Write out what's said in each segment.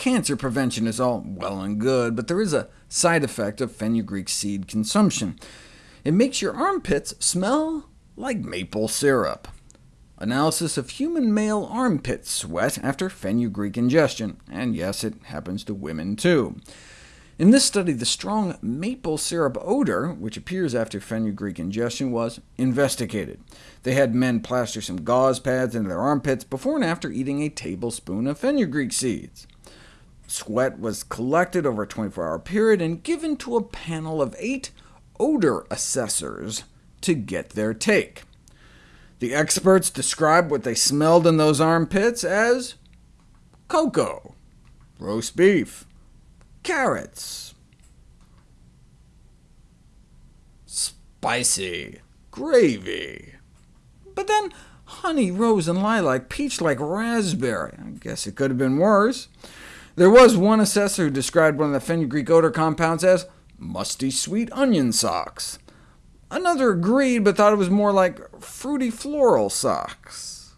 Cancer prevention is all well and good, but there is a side effect of fenugreek seed consumption. It makes your armpits smell like maple syrup. Analysis of human male armpit sweat after fenugreek ingestion, and yes, it happens to women too. In this study, the strong maple syrup odor, which appears after fenugreek ingestion, was investigated. They had men plaster some gauze pads into their armpits before and after eating a tablespoon of fenugreek seeds. Sweat was collected over a 24-hour period and given to a panel of eight odor assessors to get their take. The experts described what they smelled in those armpits as cocoa, roast beef, carrots, spicy, gravy. But then honey, rose, and lilac, peach like raspberry. I guess it could have been worse. There was one assessor who described one of the fenugreek odor compounds as musty sweet onion socks. Another agreed, but thought it was more like fruity floral socks.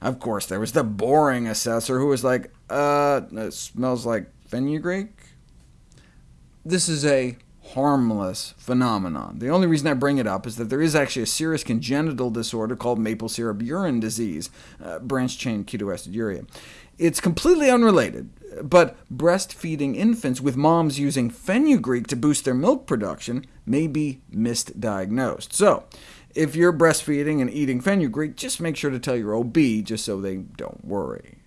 Of course, there was the boring assessor who was like, uh, it smells like fenugreek? This is a harmless phenomenon. The only reason I bring it up is that there is actually a serious congenital disorder called maple syrup urine disease, uh, branched-chain ketoaciduria. It's completely unrelated, but breastfeeding infants with moms using fenugreek to boost their milk production may be misdiagnosed. So, if you're breastfeeding and eating fenugreek, just make sure to tell your OB just so they don't worry.